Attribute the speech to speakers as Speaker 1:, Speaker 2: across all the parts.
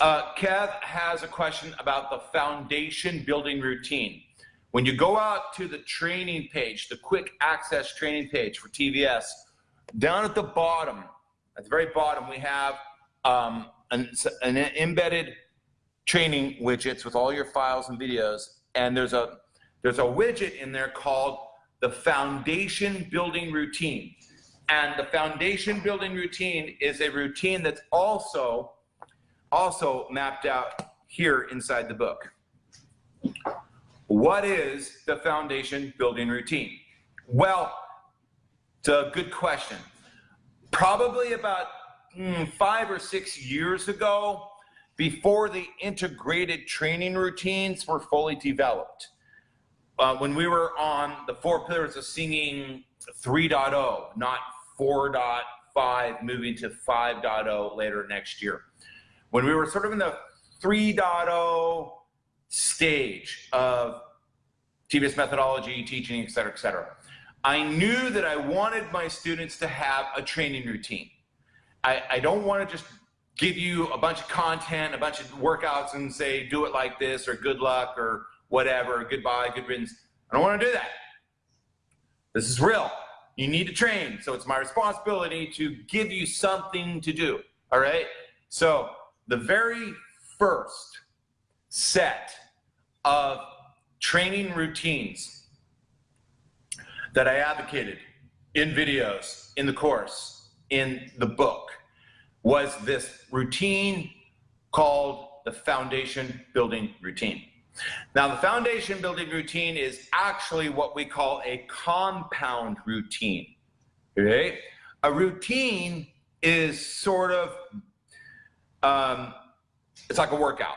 Speaker 1: Uh, Kev has a question about the foundation building routine. When you go out to the training page, the quick access training page for TVS, down at the bottom, at the very bottom, we have um, an, an embedded training widgets with all your files and videos. And there's a, there's a widget in there called the foundation building routine. And the foundation building routine is a routine that's also, also mapped out here inside the book. What is the foundation building routine? Well, it's a good question. Probably about mm, five or six years ago, before the integrated training routines were fully developed. Uh, when we were on the four pillars of singing 3.0, not 4.5, moving to 5.0 later next year. When we were sort of in the 3.0 stage of TVS methodology, teaching, et cetera, et cetera. I knew that I wanted my students to have a training routine. I, I don't want to just give you a bunch of content, a bunch of workouts and say, do it like this or good luck or whatever, goodbye, good riddance. I don't want to do that. This is real. You need to train. So it's my responsibility to give you something to do. All right. So the very first set of training routines that I advocated in videos, in the course, in the book, was this routine called the foundation building routine. Now, the foundation building routine is actually what we call a compound routine. Okay? A routine is sort of, um, it's like a workout.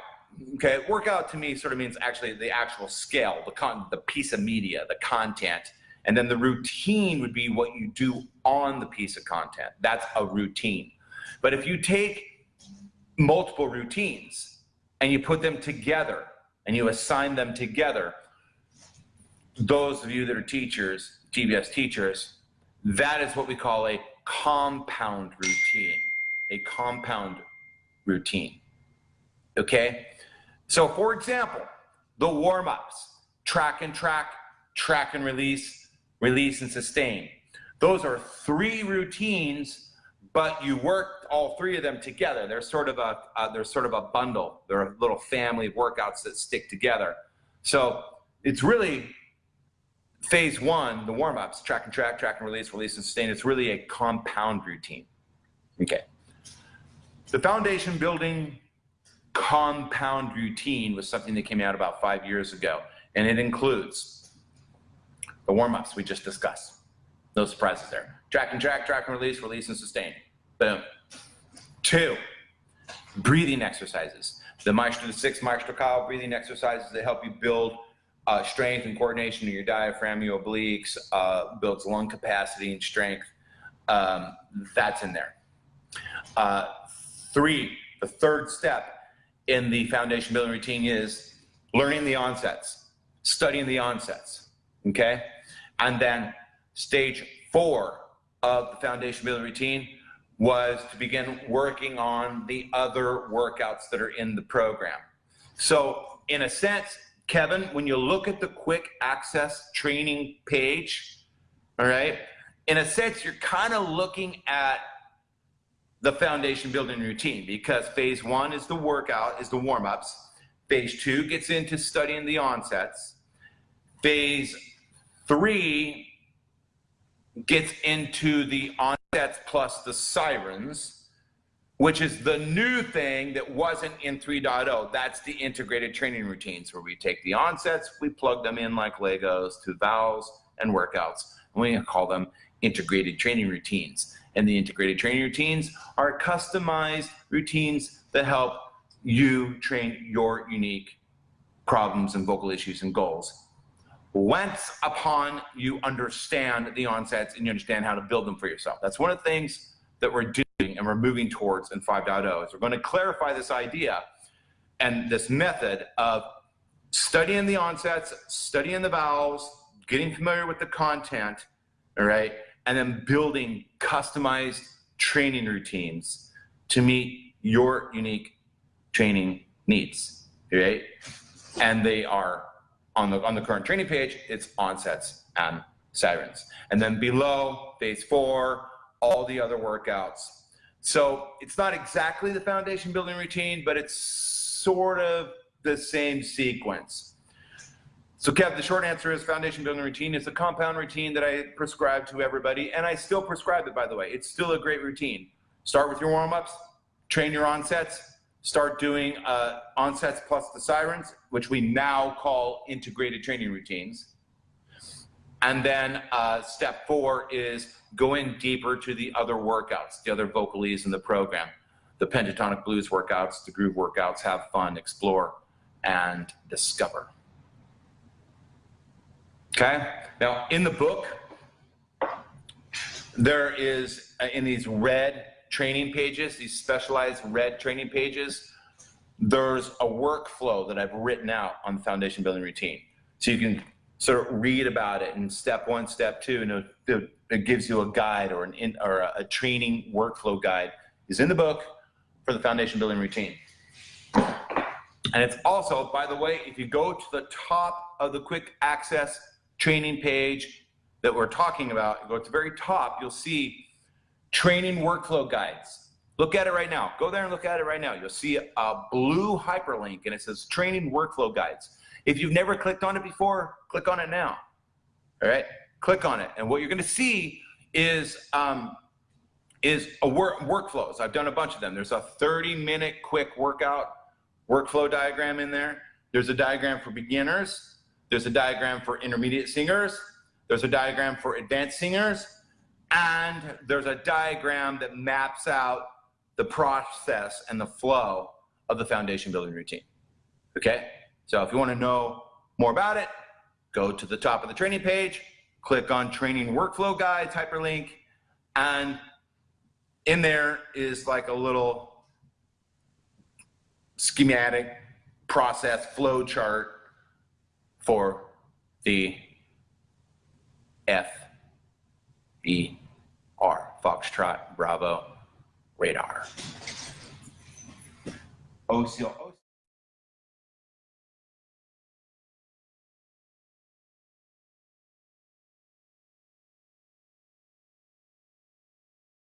Speaker 1: Okay, workout to me sort of means actually the actual scale, the con the piece of media, the content, and then the routine would be what you do on the piece of content. That's a routine. But if you take multiple routines and you put them together and you assign them together, those of you that are teachers, TVS teachers, that is what we call a compound routine. A compound routine. Okay? So for example, the warm-ups, track and track, track and release, release and sustain. Those are three routines, but you work all three of them together. They're sort of a uh, they're sort of a bundle. They're a little family of workouts that stick together. So it's really phase one, the warm-ups, track and track, track and release, release and sustain. It's really a compound routine. Okay. The foundation building compound routine was something that came out about five years ago, and it includes the warm-ups we just discussed. No surprises there. Track and track, track and release, release and sustain. Boom. Two, breathing exercises. The Maestro, the six Maestro Kyle breathing exercises that help you build uh, strength and coordination in your diaphragm, your obliques, uh, builds lung capacity and strength. Um, that's in there. Uh, three, the third step in the foundation building routine is learning the onsets, studying the onsets, okay? And then stage four of the foundation building routine was to begin working on the other workouts that are in the program. So in a sense, Kevin, when you look at the quick access training page, all right, in a sense, you're kind of looking at the foundation building routine because phase one is the workout, is the warm ups. Phase two gets into studying the onsets. Phase three gets into the onsets plus the sirens, which is the new thing that wasn't in 3.0. That's the integrated training routines where we take the onsets, we plug them in like Legos to vowels and workouts, and we call them integrated training routines and the integrated training routines are customized routines that help you train your unique problems and vocal issues and goals. Once upon you understand the onsets and you understand how to build them for yourself. That's one of the things that we're doing and we're moving towards in 5.0 is we're going to clarify this idea and this method of studying the onsets, studying the vowels, getting familiar with the content, all right, and then building customized training routines to meet your unique training needs, right? And they are on the, on the current training page, it's onsets and sirens. And then below, phase four, all the other workouts. So it's not exactly the foundation building routine, but it's sort of the same sequence. So Kev, the short answer is foundation building routine is a compound routine that I prescribe to everybody, and I still prescribe it, by the way. It's still a great routine. Start with your warm-ups, train your onsets, start doing uh, onsets plus the sirens, which we now call integrated training routines. And then uh, step four is go in deeper to the other workouts, the other vocalies in the program, the pentatonic blues workouts, the groove workouts, have fun, explore, and discover. Okay? Now, in the book, there is, uh, in these red training pages, these specialized red training pages, there's a workflow that I've written out on the foundation building routine. So you can sort of read about it in step one, step two, and it, gives you a guide or, an in, or a training workflow guide is in the book for the foundation building routine. And it's also, by the way, if you go to the top of the quick access training page that we're talking about, go to the very top, you'll see training workflow guides. Look at it right now. Go there and look at it right now. You'll see a blue hyperlink and it says training workflow guides. If you've never clicked on it before, click on it now. All right, click on it. And what you're gonna see is, um, is a work, workflows. I've done a bunch of them. There's a 30 minute quick workout workflow diagram in there. There's a diagram for beginners. There's a diagram for intermediate singers. There's a diagram for advanced singers. And there's a diagram that maps out the process and the flow of the foundation building routine. Okay? So if you want to know more about it, go to the top of the training page, click on training workflow guides, hyperlink, and in there is like a little schematic process flow chart for the F E R, Foxtrot Bravo radar. OCL.